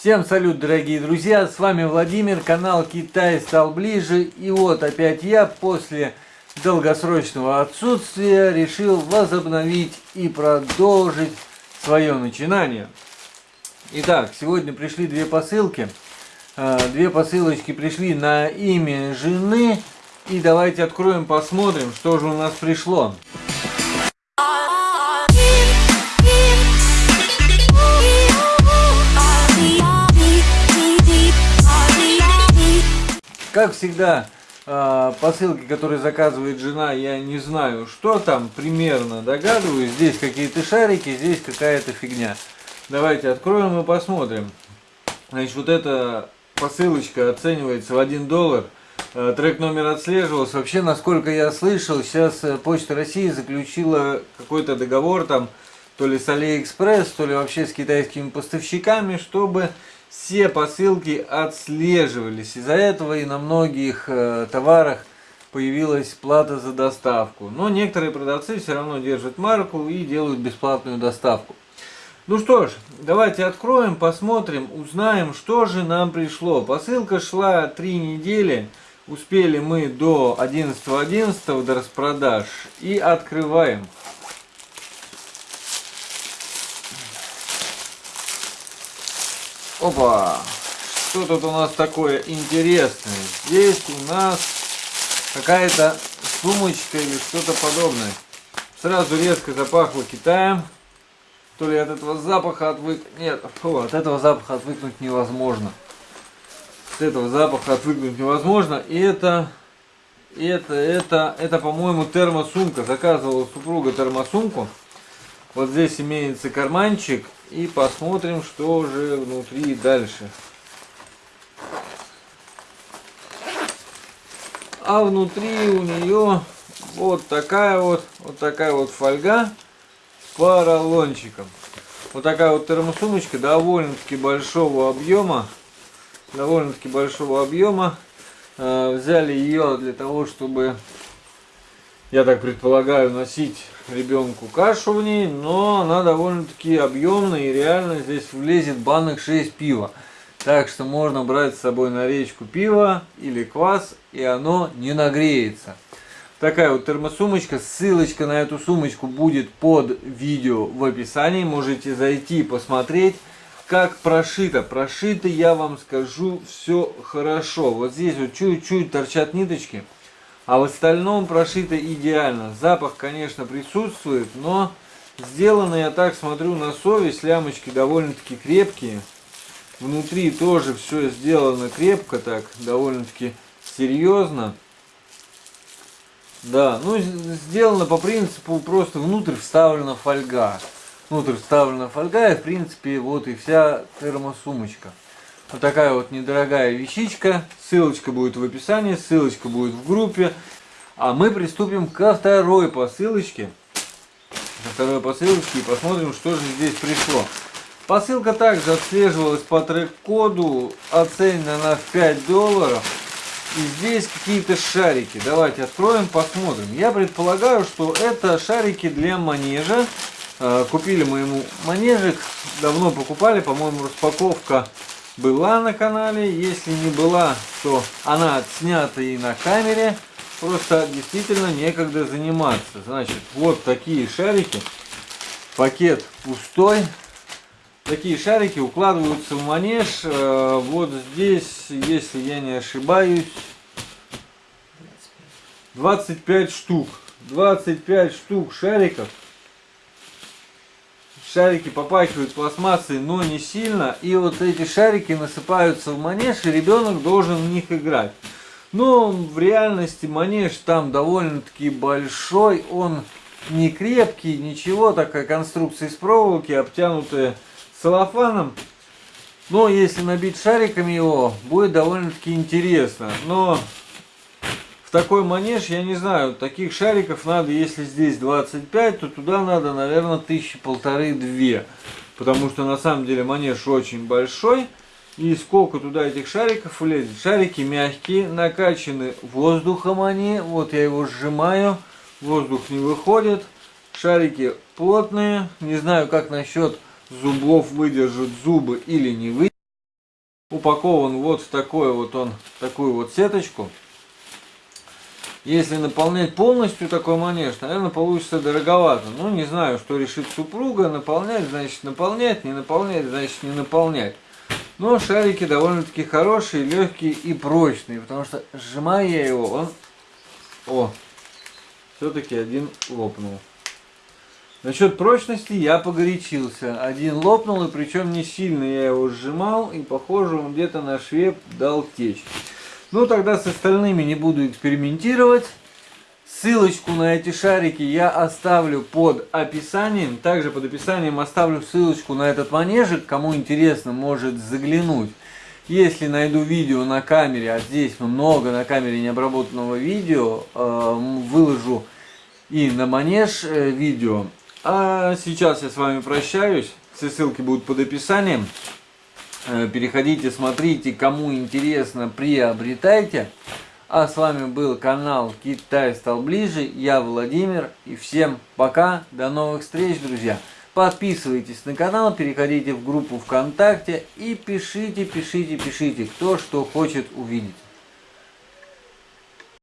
Всем салют, дорогие друзья, с вами Владимир, канал Китай стал ближе. И вот опять я после долгосрочного отсутствия решил возобновить и продолжить свое начинание. Итак, сегодня пришли две посылки. А, две посылочки пришли на имя жены. И давайте откроем, посмотрим, что же у нас пришло. Как всегда, а, посылки, которые заказывает жена, я не знаю, что там, примерно догадываюсь. Здесь какие-то шарики, здесь какая-то фигня. Давайте откроем и посмотрим. Значит, вот эта посылочка оценивается в 1 доллар. А, трек номер отслеживался. Вообще, насколько я слышал, сейчас э, Почта России заключила какой-то договор там, то ли с Алиэкспресс, то ли вообще с китайскими поставщиками, чтобы все посылки отслеживались. Из-за этого и на многих э, товарах появилась плата за доставку. Но некоторые продавцы все равно держат марку и делают бесплатную доставку. Ну что ж, давайте откроем, посмотрим, узнаем, что же нам пришло. Посылка шла три недели. Успели мы до 11.11 .11 до распродаж. И открываем. Опа! Что тут у нас такое интересное? Здесь у нас какая-то сумочка или что-то подобное. Сразу резко запахло Китаем. То ли от этого запаха отвык... Нет, фу, от этого запаха отвыкнуть невозможно. От этого запаха отвыкнуть невозможно. И это... Это, это, это, по-моему, термосумка. Заказывала супруга термосумку. Вот здесь имеется карманчик и посмотрим, что же внутри дальше. А внутри у нее вот такая вот, вот такая вот фольга с поролончиком. Вот такая вот термосумочка довольно-таки большого объема. Довольно-таки большого объема. Э, взяли ее для того, чтобы, я так предполагаю, носить ребенку кашу в ней, но она довольно-таки объемная и реально здесь влезет банок 6 пива. Так что можно брать с собой на речку пиво или квас, и оно не нагреется. Такая вот термосумочка. Ссылочка на эту сумочку будет под видео в описании. Можете зайти посмотреть, как прошито. Прошито, я вам скажу, все хорошо. Вот здесь вот чуть-чуть торчат ниточки. А в остальном прошито идеально. Запах, конечно, присутствует, но сделано, я так смотрю, на совесть. Лямочки довольно-таки крепкие. Внутри тоже все сделано крепко так, довольно-таки серьезно. Да, ну сделано по принципу просто внутрь вставлена фольга. Внутрь вставлена фольга и в принципе вот и вся термосумочка. Вот такая вот недорогая вещичка. Ссылочка будет в описании, ссылочка будет в группе. А мы приступим ко второй посылочке. Ко второй посылочке и посмотрим, что же здесь пришло. Посылка также отслеживалась по трек-коду, оценена на 5 долларов. И здесь какие-то шарики. Давайте откроем, посмотрим. Я предполагаю, что это шарики для манежа. Э, купили мы ему манежик, давно покупали, по-моему, распаковка была на канале. Если не была, то она отснята и на камере. Просто действительно некогда заниматься. Значит, вот такие шарики. Пакет пустой. Такие шарики укладываются в манеж. Э, вот здесь, если я не ошибаюсь, 25 штук. 25 штук шариков шарики попахивают пластмассой, но не сильно. И вот эти шарики насыпаются в манеж, и ребенок должен в них играть. Но в реальности манеж там довольно-таки большой, он не крепкий, ничего, такая конструкция из проволоки, обтянутая целлофаном. Но если набить шариками его, будет довольно-таки интересно. Но в такой манеж, я не знаю, таких шариков надо, если здесь 25, то туда надо, наверное, тысячи полторы-две. Потому что на самом деле манеж очень большой. И сколько туда этих шариков влезет? Шарики мягкие, накачаны воздухом они. Вот я его сжимаю, воздух не выходит. Шарики плотные. Не знаю, как насчет зубов выдержат зубы или не выдержат. упакован вот в такой вот он, такую вот сеточку. Если наполнять полностью такой манеж, наверное, получится дороговато. Ну, не знаю, что решит супруга. Наполнять, значит, наполнять, не наполнять, значит, не наполнять. Но шарики довольно-таки хорошие, легкие и прочные, потому что сжимая я его, он... О, все-таки один лопнул. Насчет прочности я погорячился. Один лопнул, и причем не сильно я его сжимал, и похоже он где-то на шве дал течь. Ну тогда с остальными не буду экспериментировать. Ссылочку на эти шарики я оставлю под описанием. Также под описанием оставлю ссылочку на этот манежик. Кому интересно, может заглянуть. Если найду видео на камере, а здесь много на камере необработанного видео, э, выложу и на манеж э, видео. А сейчас я с вами прощаюсь. Все ссылки будут под описанием. Э, переходите, смотрите, кому интересно, приобретайте. А с вами был канал Китай стал ближе. Я Владимир. И всем пока. До новых встреч, друзья. Подписывайтесь на канал, переходите в группу ВКонтакте и пишите, пишите, пишите, кто что хочет увидеть.